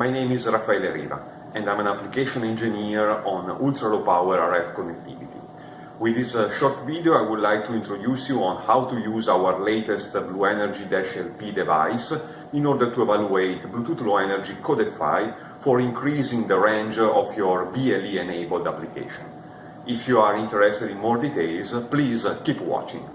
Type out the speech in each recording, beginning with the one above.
my name is Raffaele Riva and I'm an application engineer on ultra-low power RF connectivity. With this uh, short video I would like to introduce you on how to use our latest BlueNRG-LP device in order to evaluate Bluetooth Low Energy coded PHY for increasing the range of your BLE enabled application. If you are interested in more details, please keep watching.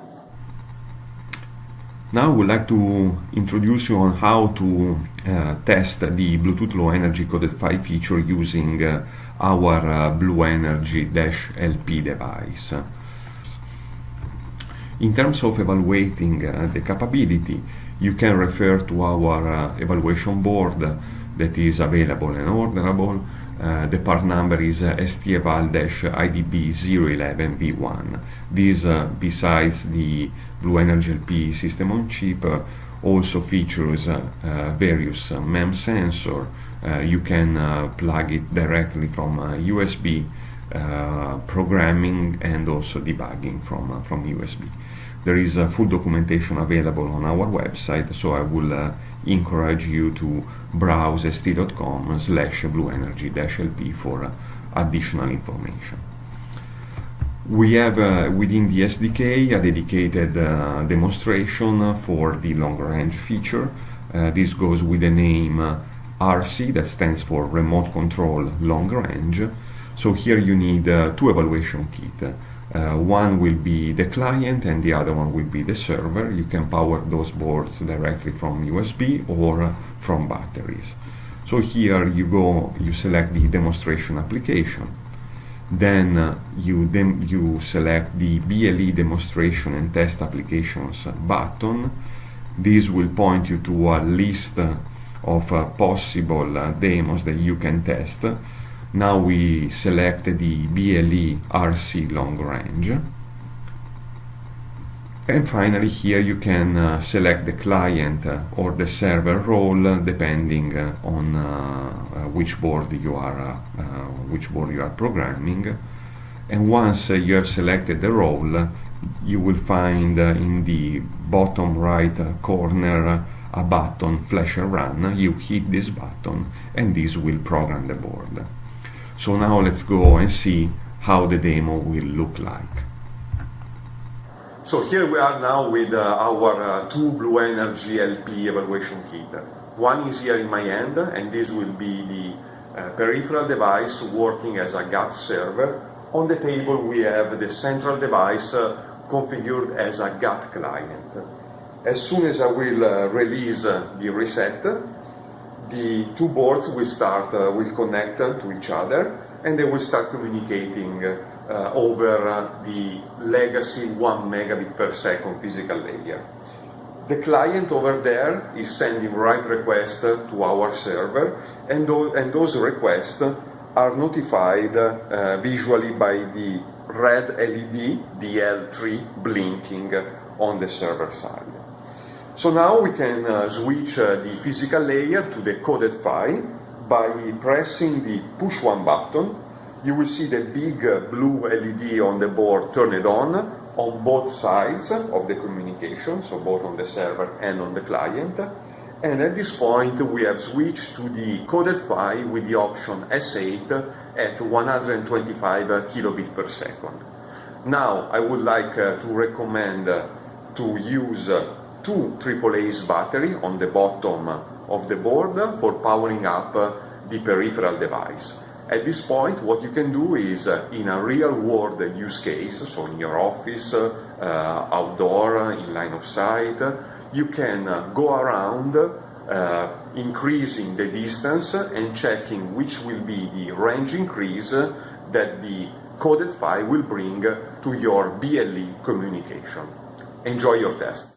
Now would like to introduce you on how to uh, test the Bluetooth Low Energy Coded PHY feature using uh, our uh, BlueNRG-LP device. In terms of evaluating uh, the capability, you can refer to our uh, evaluation board that is available and orderable uh, the part number is uh, STEVAL-IDB011B1. This, uh, besides the BlueNRG-LP system on chip, uh, also features uh, uh, various MEMS sensor. you can plug it directly from USB programming and also debugging from, from USB. There is a full documentation available on our website, so I will encourage you to browse st.com slash bluenrg-lp for additional information. We have uh, within the SDK a dedicated uh, demonstration for the long range feature. Uh, this goes with the name uh, RC that stands for Remote Control Long Range. So here you need uh, two evaluation kits. Uh, one will be the client and the other one will be the server. You can power those boards directly from USB or from batteries. So here you go, you select the demonstration application. Then uh, you, dem you select the BLE demonstration and test applications button. This will point you to a list of uh, possible uh, demos that you can test now we select the BLE RC long range. And finally here you can uh, select the client uh, or the server role uh, depending uh, on uh, uh, which board you are which board you are programming. And once you have selected the role, you will find in the bottom right corner a button flash and run. You hit this button and this will program the board. So now let's go and see how the demo will look like. So here we are now with uh, our uh, two BlueNRG-LP evaluation kit. One is here in my hand and this will be the uh, peripheral device working as a GATT server. On the table we have the central device uh, configured as a GATT client. As soon as I will uh, release uh, the reset, the two boards will start, uh, will connect to each other and they will start communicating uh, over uh, the legacy 1 megabit per second physical layer. The client over there is sending write requests to our server and, and those requests are notified uh, visually by the red LED, the L3 blinking on the server side. So now we can uh, switch uh, the physical layer to the coded PHY by pressing the push one button. You will see the big uh, blue LED on the board turned on on both sides of the communication, so both on the server and on the client. And at this point we have switched to the coded PHY with the option S8 at 125 kilobit per second. Now I would like uh, to recommend uh, to use uh, two AAA's battery on the bottom of the board for powering up the peripheral device. At this point, what you can do is, uh, in a real-world use case, so in your office, uh, outdoor, in line of sight, you can uh, go around uh, increasing the distance and checking which will be the range increase that the coded PHY will bring to your BLE communication. Enjoy your test.